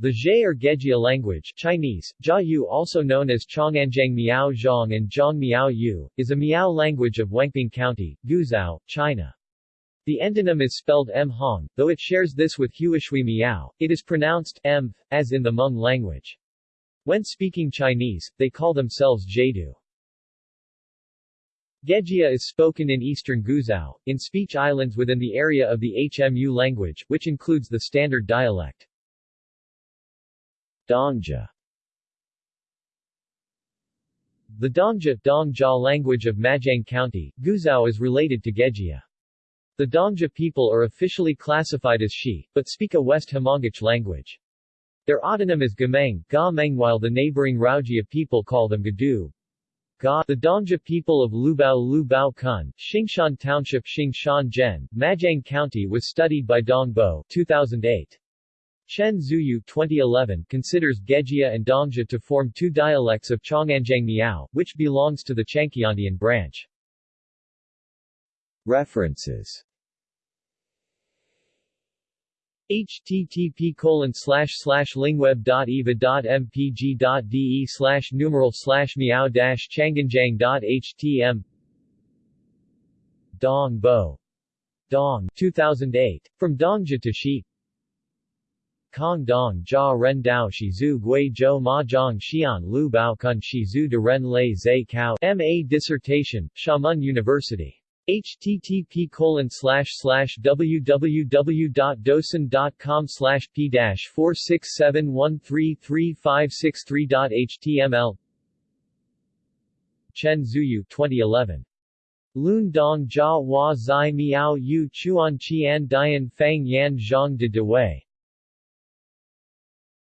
The Zhe or Gejia language Chinese, Jia Yu also known as Chonganjiang Miao Zhong and Zhong Miao Yu, is a Miao language of Wenping County, Guizhou, China. The endonym is spelled M Hong, though it shares this with Huishui Miao, it is pronounced M, as in the Hmong language. When speaking Chinese, they call themselves Jadu. Gejia is spoken in eastern Guizhou, in speech islands within the area of the HMU language, which includes the standard dialect. Dongja The Dongja Dongjia language of Majiang County, Guizhou is related to Gejia. The Dongjia people are officially classified as Shi, but speak a West Hmongic language. Their autonym is Gameng, Ga Meng while the neighboring Raojia people call them Gadu. Ga, the Dongjia people of Lubao Lubao Kun, Xingshan Township Xingshan Zhen, Majiang County was studied by Dong Bo 2008. Chen Zuyu 2011 considers Gejia and Dongjia to form two dialects of Chonganjiang Miao, which belongs to the Chuanqiandian branch. References http colon slash slash lingweb.eva.mpg.de slash numeral slash meow dash chonganjiang.htm Dong Bo Dong 2008. From Dongjia to Shi Kong Dong Jia Ren Dao Shi Zhu Gui Zhou Ma Zhang Xian Lu Bao Kun Shi Zhu De Ren Lei Zai Cao M.A. Dissertation, Xiamen University. http colon slash slash www.docin.com slash p dash 467133563.html Chen Zuyu 2011 Lun Dong Jia Hua Zai Miao Yu Chuan Qian Dian Fang Yan Zhang de Dewei